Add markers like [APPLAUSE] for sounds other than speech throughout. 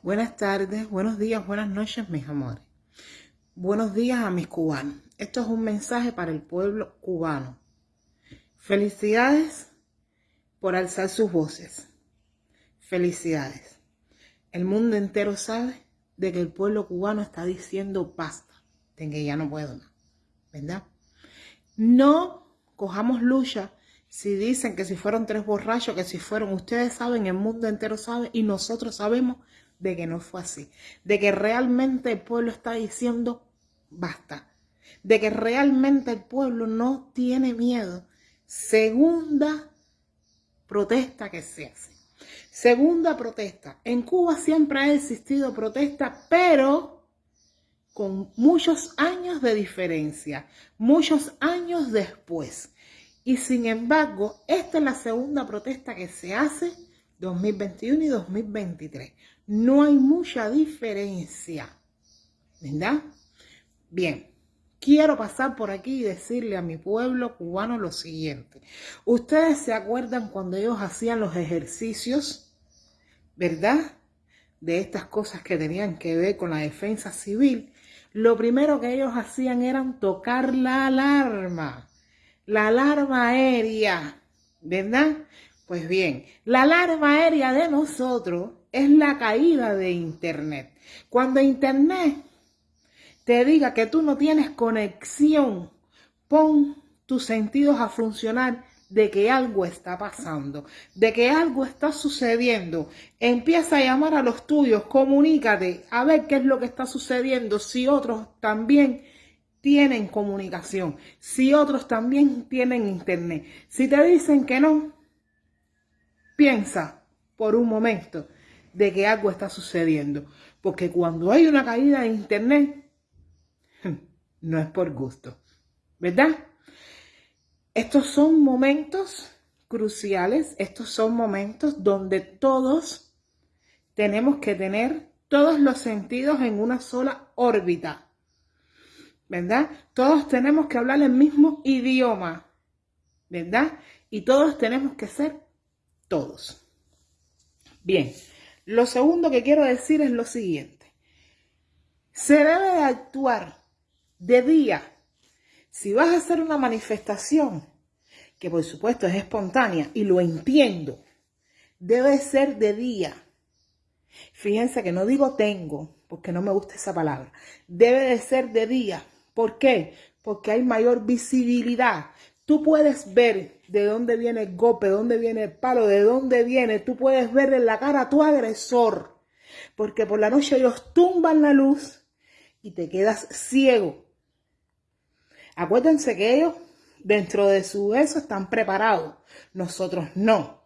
Buenas tardes, buenos días, buenas noches, mis amores. Buenos días a mis cubanos. Esto es un mensaje para el pueblo cubano. Felicidades por alzar sus voces. Felicidades. El mundo entero sabe de que el pueblo cubano está diciendo basta, de que ya no puedo más, ¿verdad? No cojamos lucha si dicen que si fueron tres borrachos, que si fueron, ustedes saben, el mundo entero sabe y nosotros sabemos de que no fue así, de que realmente el pueblo está diciendo basta, de que realmente el pueblo no tiene miedo. Segunda protesta que se hace. Segunda protesta. En Cuba siempre ha existido protesta, pero con muchos años de diferencia, muchos años después. Y sin embargo, esta es la segunda protesta que se hace 2021 y 2023. No hay mucha diferencia, ¿verdad? Bien, quiero pasar por aquí y decirle a mi pueblo cubano lo siguiente. Ustedes se acuerdan cuando ellos hacían los ejercicios, ¿verdad? De estas cosas que tenían que ver con la defensa civil. Lo primero que ellos hacían era tocar la alarma, la alarma aérea, ¿verdad? Pues bien, la alarma aérea de nosotros es la caída de Internet. Cuando Internet te diga que tú no tienes conexión, pon tus sentidos a funcionar de que algo está pasando, de que algo está sucediendo. Empieza a llamar a los tuyos, comunícate, a ver qué es lo que está sucediendo, si otros también tienen comunicación, si otros también tienen internet. Si te dicen que no, Piensa por un momento de que algo está sucediendo. Porque cuando hay una caída de internet, [LAUGHS] no es por gusto. ¿Verdad? Estos son momentos cruciales, estos son momentos donde todos tenemos que tener todos los sentidos en una sola órbita. ¿Verdad? Todos tenemos que hablar el mismo idioma. ¿Verdad? Y todos tenemos que ser todos. Bien, lo segundo que quiero decir es lo siguiente. Se debe de actuar de día. Si vas a hacer una manifestación, que por supuesto es espontánea y lo entiendo, debe ser de día. Fíjense que no digo tengo, porque no me gusta esa palabra. Debe de ser de día. ¿Por qué? Porque hay mayor visibilidad. Tú puedes ver de dónde viene el golpe, de dónde viene el palo, de dónde viene. Tú puedes ver en la cara a tu agresor. Porque por la noche ellos tumban la luz y te quedas ciego. Acuérdense que ellos dentro de su eso están preparados. Nosotros no.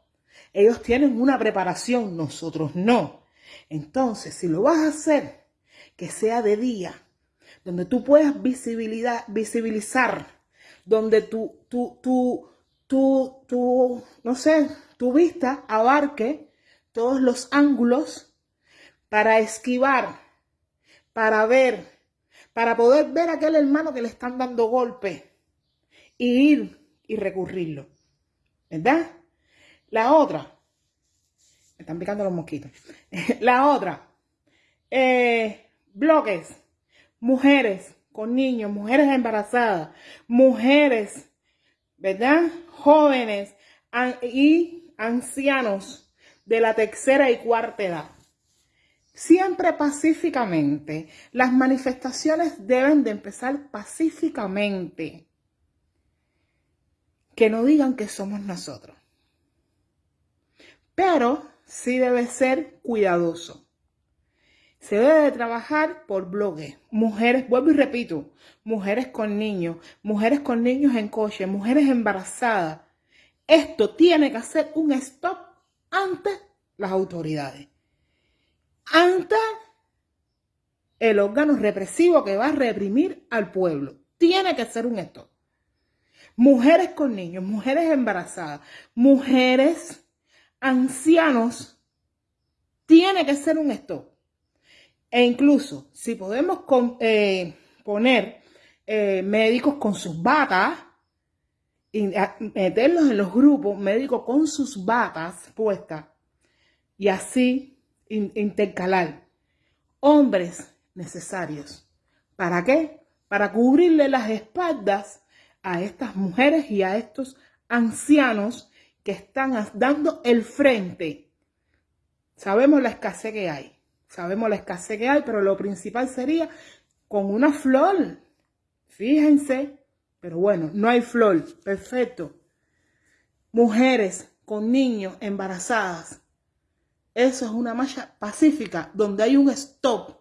Ellos tienen una preparación, nosotros no. Entonces, si lo vas a hacer, que sea de día, donde tú puedas visibilidad, visibilizar donde tu, tu, tu, tu, tu, no sé, tu vista abarque todos los ángulos para esquivar, para ver, para poder ver a aquel hermano que le están dando golpe y ir y recurrirlo. ¿Verdad? La otra, me están picando los mosquitos. [LAUGHS] La otra, eh, bloques, mujeres, con niños, mujeres embarazadas, mujeres, ¿verdad? Jóvenes y ancianos de la tercera y cuarta edad. Siempre pacíficamente. Las manifestaciones deben de empezar pacíficamente. Que no digan que somos nosotros. Pero sí debe ser cuidadoso. Se debe de trabajar por bloques. Mujeres, vuelvo y repito, mujeres con niños, mujeres con niños en coche, mujeres embarazadas. Esto tiene que hacer un stop ante las autoridades. Ante el órgano represivo que va a reprimir al pueblo. Tiene que ser un stop. Mujeres con niños, mujeres embarazadas, mujeres, ancianos. Tiene que ser un stop. E incluso si podemos eh, poner eh, médicos con sus batas y meterlos en los grupos médicos con sus batas puestas y así intercalar. Hombres necesarios. ¿Para qué? Para cubrirle las espaldas a estas mujeres y a estos ancianos que están dando el frente. Sabemos la escasez que hay. Sabemos la escasez que hay, pero lo principal sería con una flor. Fíjense. Pero bueno, no hay flor. Perfecto. Mujeres con niños embarazadas. Eso es una marcha pacífica donde hay un stop,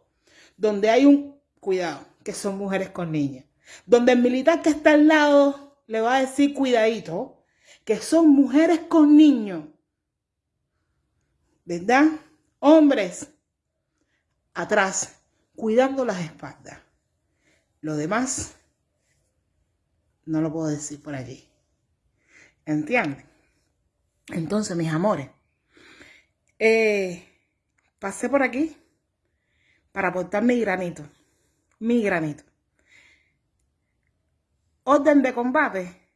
donde hay un cuidado, que son mujeres con niños. Donde el militar que está al lado le va a decir cuidadito, que son mujeres con niños. ¿Verdad? Hombres atrás, cuidando las espaldas. Lo demás no lo puedo decir por allí. ¿Entienden? Entonces, mis amores, eh, pasé por aquí para aportar mi granito. Mi granito. Orden de combate,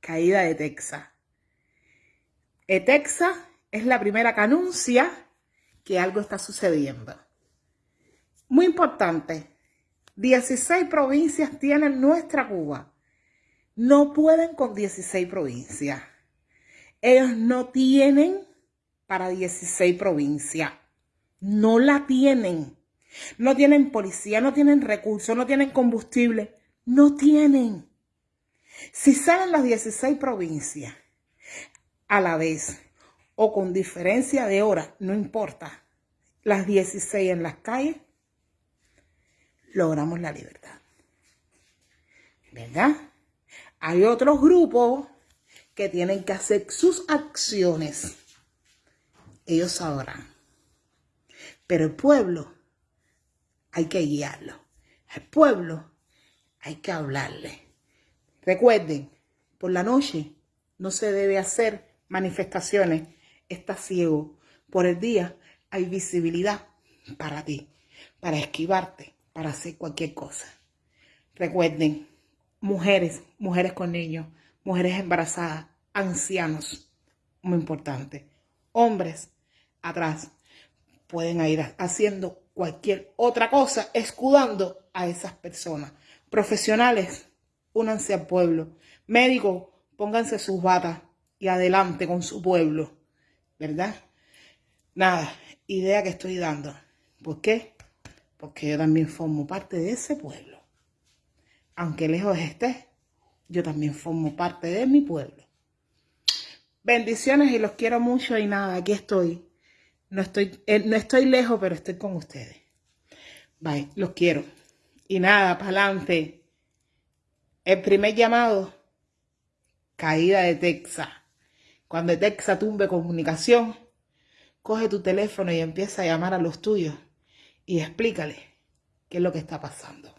caída de Texas. Texas es la primera que anuncia que algo está sucediendo. Muy importante, 16 provincias tienen nuestra Cuba. No pueden con 16 provincias. Ellos no tienen para 16 provincias. No la tienen. No tienen policía, no tienen recursos, no tienen combustible. No tienen. Si salen las 16 provincias a la vez o con diferencia de hora, no importa, las 16 en las calles, logramos la libertad. ¿Verdad? Hay otros grupos que tienen que hacer sus acciones. Ellos sabrán. Pero el pueblo hay que guiarlo. Al pueblo hay que hablarle. Recuerden, por la noche no se debe hacer manifestaciones. Está ciego. Por el día hay visibilidad para ti, para esquivarte para hacer cualquier cosa. Recuerden, mujeres, mujeres con niños, mujeres embarazadas, ancianos, muy importante. Hombres, atrás, pueden ir haciendo cualquier otra cosa, escudando a esas personas. Profesionales, únanse al pueblo. Médicos, pónganse sus batas y adelante con su pueblo. ¿Verdad? Nada, idea que estoy dando. ¿Por qué? Porque yo también formo parte de ese pueblo. Aunque lejos esté, yo también formo parte de mi pueblo. Bendiciones y los quiero mucho y nada, aquí estoy. No estoy, eh, no estoy lejos, pero estoy con ustedes. Bye, los quiero. Y nada, para adelante. El primer llamado, caída de Texas. Cuando Texas tumbe comunicación, coge tu teléfono y empieza a llamar a los tuyos y explícale qué es lo que está pasando.